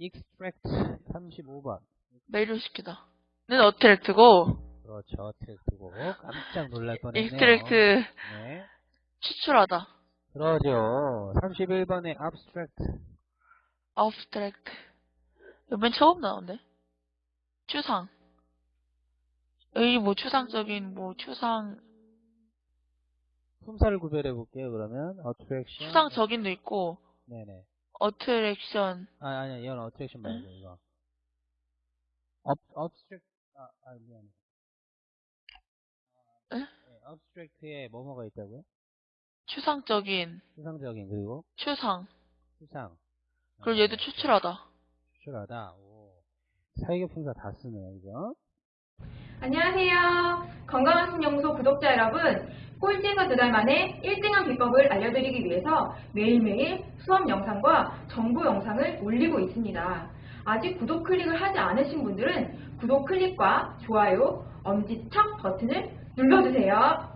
extract 35번. 매혹을 시키다. 는 attract고, 그렇죠. tract고 깜짝 놀랄 뻔했네요. extract 네. 추출하다. 그러죠. 31번에 abstract. abstract. 맨 처음 나오는데? 추상. 여기 뭐 추상적인, 뭐 추상, 품사를 구별해 볼게요. 그러면 attraction. 추상적인도 있고, 네네. 어트랙션, 아 아니야 이건 attraction 말고 이거. ab abstract 아, 아 미안해. 에? 네, abstract에 뭐뭐가 있다고요? 추상적인, 추상적인 그리고 추상. 추상. 그리고 얘도 추출하다. 추출하다. 오. 사회계 품사 다 쓰네요, 그죠? 안녕하세요. 건강한 신연구소 구독자 여러분. 꼴찌에서 두 달 만에 1등한 비법을 알려드리기 위해서 매일매일 수업 영상과 정보 영상을 올리고 있습니다. 아직 구독 클릭을 하지 않으신 분들은 구독 클릭과 좋아요, 엄지척 버튼을 눌러주세요.